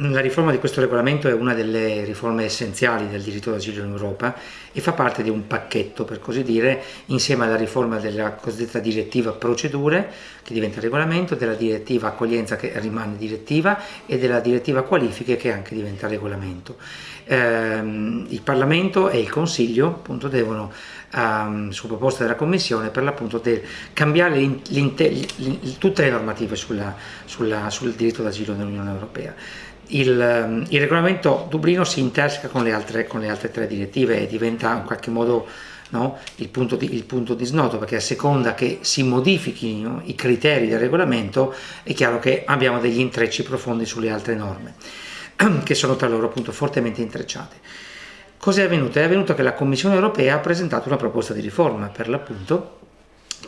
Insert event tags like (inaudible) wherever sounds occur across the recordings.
La riforma di questo regolamento è una delle riforme essenziali del diritto d'asilo in Europa e fa parte di un pacchetto, per così dire, insieme alla riforma della cosiddetta direttiva procedure, che diventa regolamento, della direttiva accoglienza che rimane direttiva e della direttiva qualifiche che anche diventa regolamento. Ehm, il Parlamento e il Consiglio appunto, devono, um, su proposta della Commissione, per l'appunto cambiare tutte le normative sulla, sulla, sul diritto d'asilo nell'Unione Europea il, ehm, il, regolamento Dublino si interseca con le, altre, con le altre tre direttive e diventa in qualche modo no, il, punto di, il, punto di, snodo perché a seconda che si modifichino i criteri del regolamento è chiaro che abbiamo degli intrecci profondi sulle altre norme (clears throat) che sono tra loro appunto fortemente intrecciate. Cos'è avvenuto? È avvenuto che la Commissione europea ha presentato una proposta di riforma per l'appunto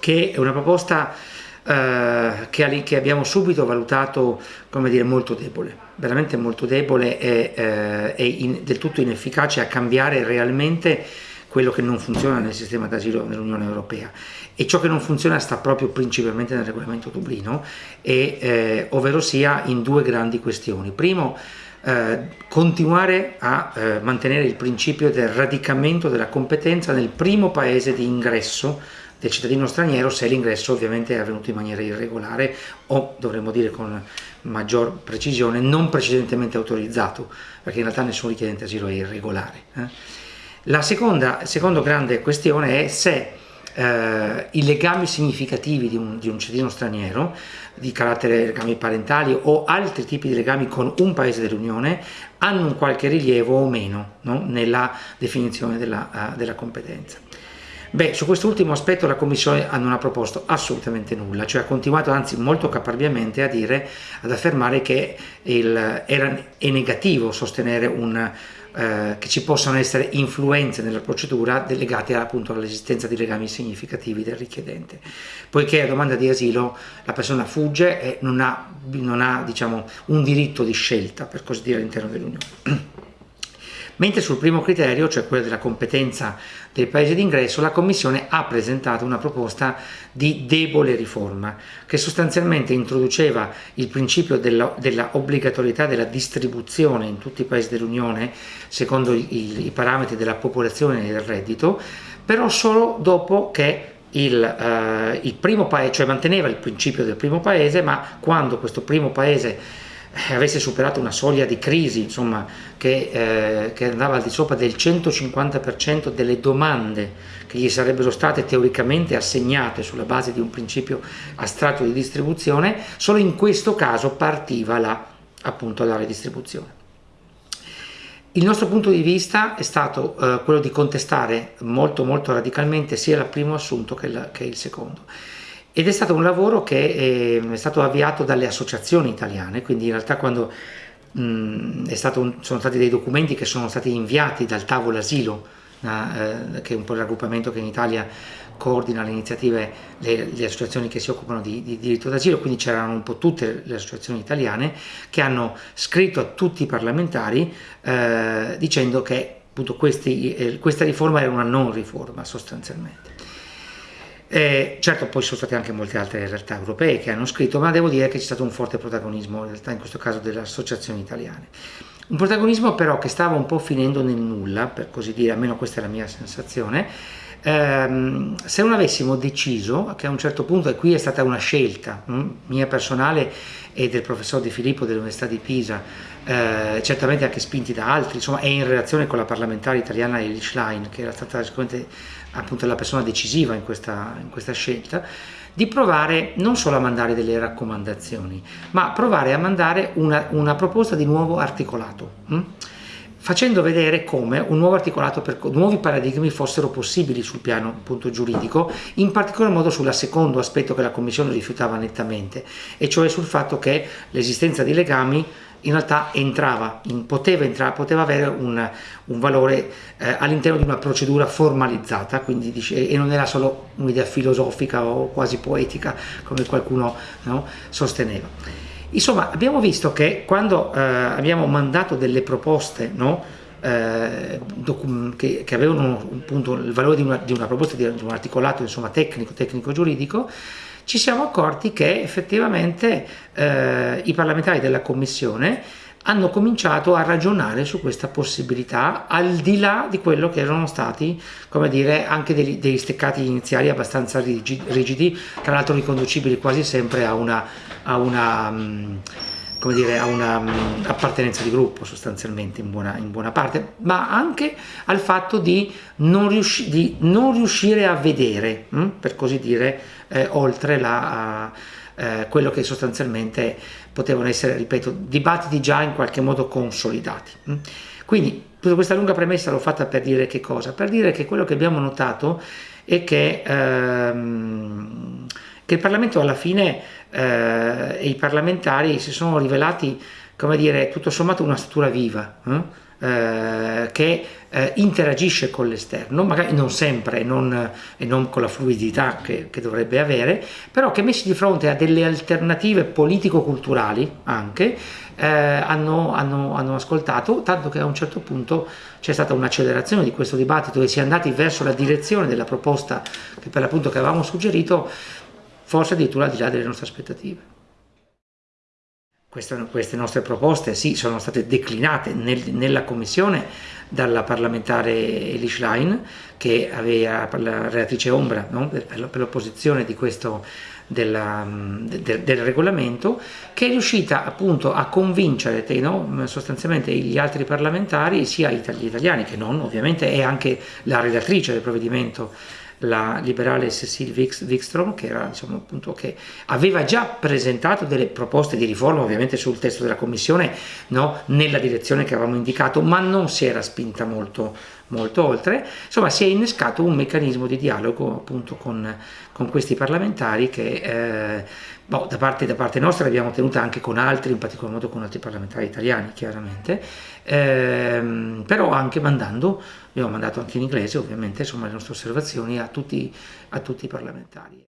che è una proposta che, che, abbiamo subito valutato come dire molto debole, veramente molto debole e, eh, e in, del tutto inefficace a cambiare realmente quello che non funziona nel sistema d'asilo dell'Unione Europea e ciò che non funziona sta proprio principalmente nel regolamento Dublino e, eh, ovvero sia in due grandi questioni. Primo, eh, continuare a eh, mantenere il principio del radicamento della competenza nel primo paese di ingresso del cittadino straniero se l'ingresso ovviamente è avvenuto in maniera irregolare o dovremmo dire con maggior precisione non precedentemente autorizzato perché in realtà nessun richiedente asilo è irregolare. Eh. La seconda, seconda grande questione è se eh, i legami significativi di un, di un, cittadino straniero, di carattere legami parentali o altri tipi di legami con un paese dell'Unione, hanno un qualche rilievo o meno no? nella definizione della, uh, della competenza. Beh, su quest'ultimo aspetto la Commissione non ha proposto assolutamente nulla, cioè ha continuato anzi molto caparbiamente a dire, ad affermare che il, era, è negativo sostenere un, eh, che ci possano essere influenze nella procedura legate appunto all'esistenza di legami significativi del richiedente, poiché a domanda di asilo la persona fugge e non ha, non ha diciamo, un diritto di scelta, per così dire, all'interno dell'Unione. (clears throat) Mentre sul primo criterio, cioè quello della competenza del paese d'ingresso, la Commissione ha presentato una proposta di debole riforma che sostanzialmente introduceva il principio della, della obbligatorietà della distribuzione in tutti i paesi dell'Unione secondo i, i, parametri della popolazione e del reddito, però solo dopo che il, eh, il primo paese, cioè manteneva il principio del primo paese, ma quando questo primo paese avesse superato una soglia di crisi insomma, che, eh, che andava al di sopra del 150% delle domande che gli sarebbero state teoricamente assegnate sulla base di un principio astratto di distribuzione, solo in questo caso partiva la, appunto la redistribuzione. Il nostro punto di vista è stato eh, quello di contestare molto molto radicalmente sia il primo assunto che, la, che il secondo ed è stato un lavoro che eh, è stato avviato dalle associazioni italiane, quindi in realtà quando mh, un, sono stati dei documenti che sono stati inviati dal tavolo asilo, eh, che è un po' il raggruppamento che in Italia coordina le iniziative, le, le associazioni che si occupano di, di diritto d'asilo, quindi c'erano un po' tutte le associazioni italiane che hanno scritto a tutti i parlamentari eh, dicendo che appunto questi, eh, questa riforma era una non riforma sostanzialmente. Eh, certo poi sono state anche molte altre realtà europee che hanno scritto, ma devo dire che c'è stato un forte protagonismo, in realtà in questo caso delle associazioni italiane. Un protagonismo però che stava un po' finendo nel nulla, per così dire, almeno questa è la mia sensazione, ehm, se non avessimo deciso che a un certo punto, e qui è stata una scelta mh, hm, mia personale e del professor Di Filippo dell'Università di Pisa, eh, certamente anche spinti da altri, insomma, e in relazione con la parlamentare italiana Elie Schlein, che era stata sicuramente appunto la persona decisiva in questa, in questa scelta, di provare non solo a mandare delle raccomandazioni, ma provare a mandare una, una proposta di nuovo articolato. Hm? Facendo vedere come un nuovo articolato per nuovi paradigmi fossero possibili sul piano appunto, giuridico, in particolar modo sul secondo aspetto che la Commissione rifiutava nettamente, e cioè sul fatto che l'esistenza di legami in realtà entrava, poteva, entrare, poteva avere un, un valore eh, all'interno di una procedura formalizzata, dice, e non era solo un'idea filosofica o quasi poetica come qualcuno no, sosteneva. Insomma, abbiamo visto che quando eh, abbiamo mandato delle proposte no, eh, che, che, avevano appunto il valore di una, di una proposta di, un articolato insomma, tecnico, tecnico-giuridico, ci siamo accorti che effettivamente eh, i parlamentari della Commissione hanno cominciato a ragionare su questa possibilità al di là di quello che erano stati, come dire, anche degli, degli steccati iniziali abbastanza rigidi, tra l'altro riconducibili quasi sempre a una, a una mm, come dire, a una um, appartenenza di gruppo sostanzialmente in buona, in buona, parte, ma anche al fatto di non, riusci di non riuscire a vedere, hm, per così dire, eh, oltre la, eh, quello che sostanzialmente potevano essere, ripeto, dibattiti già in qualche modo consolidati. Hm. Quindi tutta questa lunga premessa l'ho fatta per dire che cosa? Per dire che quello che abbiamo notato è che, ehm, che il Parlamento alla fine eh, e i parlamentari si sono rivelati, come dire, tutto sommato una struttura viva, eh? Eh, che eh, interagisce con l'esterno, magari non sempre non, e non con la fluidità che, che, dovrebbe avere, però che messi di fronte a delle alternative politico-culturali anche, eh, hanno, hanno, hanno, ascoltato, tanto che a un certo punto c'è stata un'accelerazione di questo dibattito e si è andati verso la direzione della proposta che per l'appunto che avevamo suggerito, forse addirittura al di là delle nostre aspettative. Queste, queste nostre proposte sì, sono state declinate nel, nella commissione dalla parlamentare Elish Line, che aveva la relatrice ombra no? per l'opposizione di questo della, del, del, regolamento, che è riuscita appunto a convincere no? sostanzialmente gli altri parlamentari, sia gli italiani che non, ovviamente, e anche la relatrice del provvedimento la liberale Cecile Wikström che, era, diciamo, appunto, che aveva già presentato delle proposte di riforma ovviamente sul testo della commissione no, nella direzione che avevamo indicato ma non si era spinta molto, molto oltre insomma si è innescato un meccanismo di dialogo appunto con, con questi parlamentari che eh, boh, da, parte, da, parte, nostra l'abbiamo tenuta anche con altri in particolar modo con altri parlamentari italiani chiaramente ehm, però anche mandando abbiamo mandato anche in inglese ovviamente insomma, le nostre osservazioni a tutti, a tutti i parlamentari.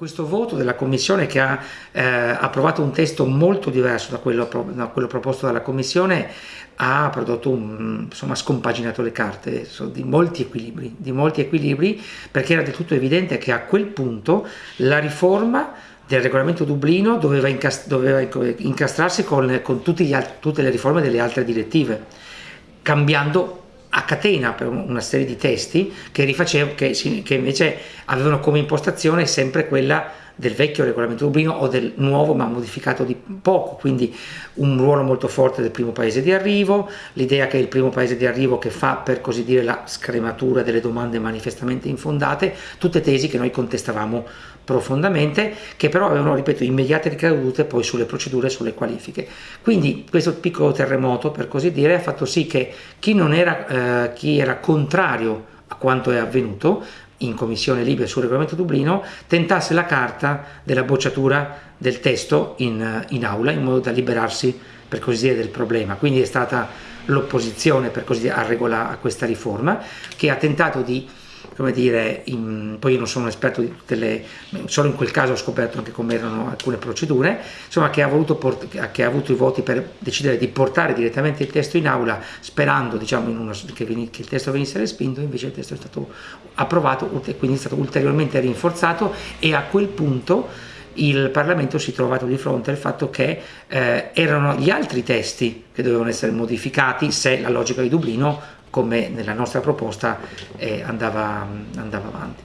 Questo voto della Commissione che ha eh, approvato un testo molto diverso da quello, da quello, proposto dalla Commissione ha prodotto un, insomma, scompaginato le carte di molti equilibri, di molti equilibri perché era del tutto evidente che a quel punto la riforma del regolamento Dublino doveva, incast doveva incastrarsi con, con tutte le riforme delle altre direttive, cambiando a catena per una serie di testi che, rifacevo, che, che invece avevano come impostazione sempre quella del vecchio regolamento Dublino o del nuovo ma modificato di poco, quindi un ruolo molto forte del primo paese di arrivo, l'idea che è il primo paese di arrivo che fa per così dire la scrematura delle domande manifestamente infondate, tutte tesi che noi contestavamo profondamente, che però avevano, ripeto, immediate ricadute poi sulle procedure e sulle qualifiche. Quindi questo piccolo terremoto, per così dire, ha fatto sì che chi, era, eh, chi era contrario a quanto è avvenuto in commissione Libia sul regolamento Dublino tentasse la carta della bocciatura del testo in, in aula in modo da liberarsi per così dire del problema. Quindi è stata l'opposizione per così dire a, regola, a questa riforma che ha tentato di come dire, in, poi io non sono un esperto di tutte le, solo in quel caso ho scoperto anche come erano alcune procedure, insomma che ha, voluto che ha avuto i voti per decidere di portare direttamente il testo in aula sperando diciamo, una, che, che, il testo venisse respinto, invece il testo è stato approvato e quindi è stato ulteriormente rinforzato e a quel punto il Parlamento si è trovato di fronte al fatto che eh, erano gli altri testi che dovevano essere modificati se la logica di Dublino come nella nostra proposta eh, andava, andava, avanti.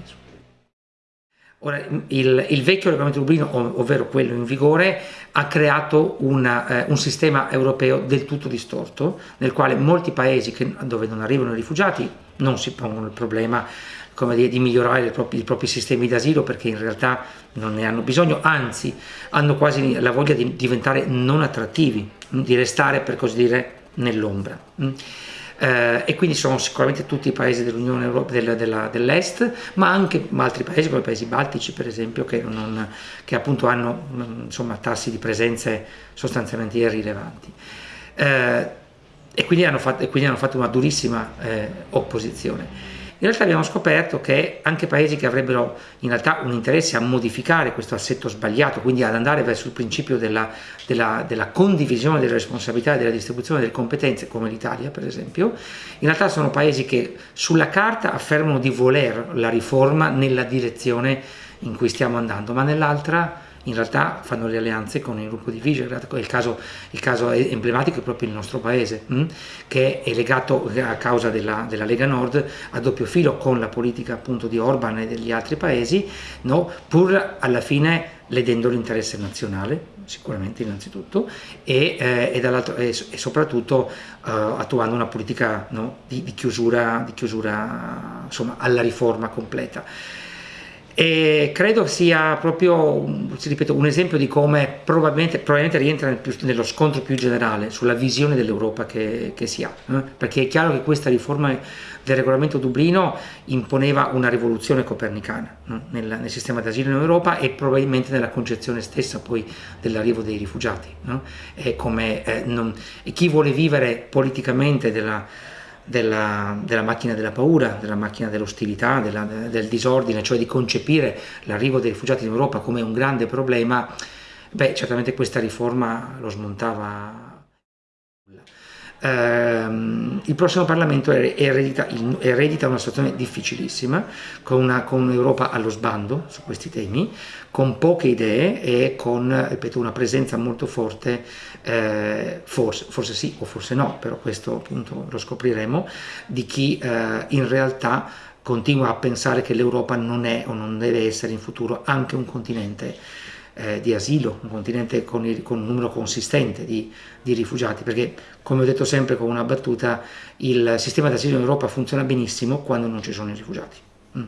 Ora, il, il, vecchio regolamento Dublino, ovvero quello in vigore, ha creato una, eh, un sistema europeo del tutto distorto, nel quale molti paesi che, dove non arrivano i rifugiati non si pongono il problema dire, di migliorare i propri, i propri sistemi d'asilo perché in realtà non ne hanno bisogno, anzi hanno quasi la voglia di diventare non attrattivi, di restare per così dire nell'ombra eh, e quindi sono sicuramente tutti i paesi dell'Unione Europea del, dell'Est, ma anche altri paesi come i paesi baltici per esempio che, non, che appunto hanno insomma, tassi di presenze sostanzialmente irrilevanti. Eh, e, quindi fatto, e, quindi hanno fatto, una durissima eh, opposizione. In realtà abbiamo scoperto che anche paesi che avrebbero in realtà un interesse a modificare questo assetto sbagliato, quindi ad andare verso il principio della, della, della condivisione delle responsabilità e della distribuzione delle competenze, come l'Italia per esempio, in realtà sono paesi che sulla carta affermano di voler la riforma nella direzione in cui stiamo andando, ma nell'altra in realtà fanno le alleanze con il gruppo di Visegrad, il caso, il caso emblematico è proprio il nostro paese, mh? Hm, che è legato a causa della, della, Lega Nord a doppio filo con la politica appunto di Orban e degli altri paesi, no? pur alla fine ledendo l'interesse nazionale, sicuramente innanzitutto, e, eh, e, e soprattutto eh, attuando una politica no? di, di, chiusura, di chiusura insomma, alla riforma completa. E credo sia proprio ripeto, un esempio di come probabilmente, probabilmente rientra nel più, nello scontro più generale sulla visione dell'Europa che, che, si ha, eh? perché è chiaro che questa riforma del regolamento Dublino imponeva una rivoluzione copernicana no? nel, nel, sistema d'asilo in Europa e probabilmente nella concezione stessa poi dell'arrivo dei rifugiati. No? E, come, eh, non, e chi vuole vivere politicamente della della, della, macchina della paura, della macchina dell'ostilità, del disordine, cioè di concepire l'arrivo dei rifugiati in Europa come un grande problema, beh, certamente questa riforma lo smontava ehm, il prossimo Parlamento eredita, eredita, una situazione difficilissima, con, una, con un'Europa allo sbando su questi temi, con poche idee e con ripeto, una presenza molto forte, eh, forse, forse, sì o forse no, però questo appunto lo scopriremo, di chi eh, in realtà continua a pensare che l'Europa non è o non deve essere in futuro anche un continente eh, di asilo, un continente con, il, con un numero consistente di, di, rifugiati, perché come ho detto sempre con una battuta, il sistema di asilo in Europa funziona benissimo quando non ci sono i rifugiati. Mm.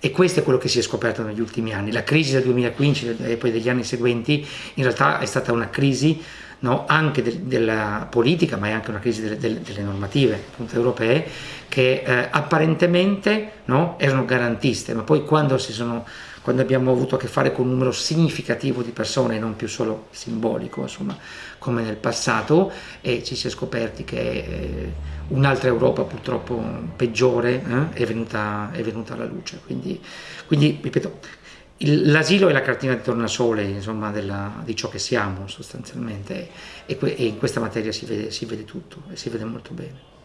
E questo è quello che si è scoperto negli ultimi anni. La crisi del 2015 e poi degli anni seguenti in realtà è stata una crisi no, anche de della politica, ma è anche una crisi delle, delle, delle normative appunto, europee, che eh, apparentemente no, erano garantiste, ma poi quando, sono, quando, abbiamo avuto a che fare con un numero significativo di persone, non più solo simbolico, insomma, come nel passato, e ci si è scoperti che eh, un'altra Europa purtroppo peggiore eh, è, venuta, è, venuta, alla luce. Quindi, quindi ripeto, L'asilo è la cartina di tornasole insomma, della, di ciò che siamo sostanzialmente e, e in questa materia si vede, si vede tutto e si vede molto bene.